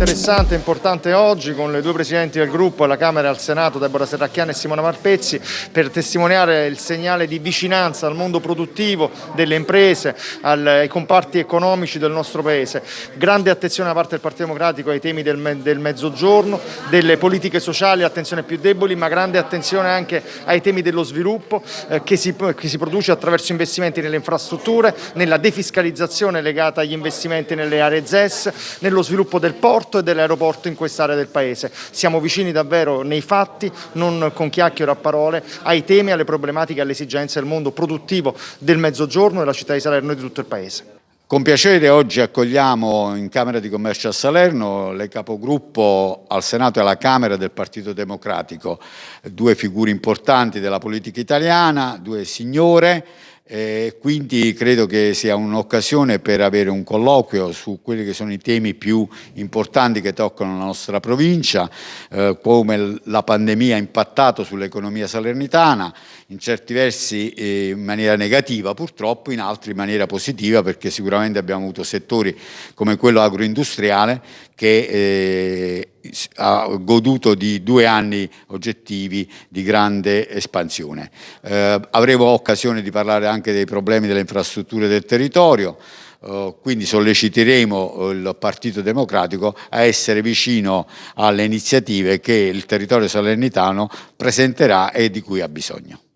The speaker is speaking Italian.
interessante e importante oggi con le due presidenti del gruppo alla Camera e al Senato, Deborah Serracchiani e Simona Marpezzi, per testimoniare il segnale di vicinanza al mondo produttivo, delle imprese, ai comparti economici del nostro Paese. Grande attenzione da parte del Partito Democratico ai temi del, mezzogiorno, delle politiche sociali, attenzione più deboli, ma grande attenzione anche ai temi dello sviluppo eh, che si produce attraverso investimenti nelle infrastrutture, nella defiscalizzazione legata agli investimenti nelle aree ZES, nello sviluppo del porto e dell'aeroporto in quest'area del Paese. Siamo vicini davvero nei fatti, non con chiacchiere a parole, ai temi, alle problematiche alle esigenze del mondo produttivo del Mezzogiorno, della città di Salerno e di tutto il Paese. Con piacere oggi accogliamo in Camera di Commercio a Salerno le capogruppo al Senato e alla Camera del Partito Democratico, due figure importanti della politica italiana, due signore, eh, quindi credo che sia un'occasione per avere un colloquio su quelli che sono i temi più importanti che toccano la nostra provincia, eh, come la pandemia ha impattato sull'economia salernitana, in certi versi eh, in maniera negativa purtroppo, in altri in maniera positiva perché sicuramente abbiamo avuto settori come quello agroindustriale che eh, ha goduto di due anni oggettivi di grande espansione. Eh, avremo occasione di parlare anche dei problemi delle infrastrutture del territorio, Uh, quindi solleciteremo il Partito Democratico a essere vicino alle iniziative che il territorio salernitano presenterà e di cui ha bisogno.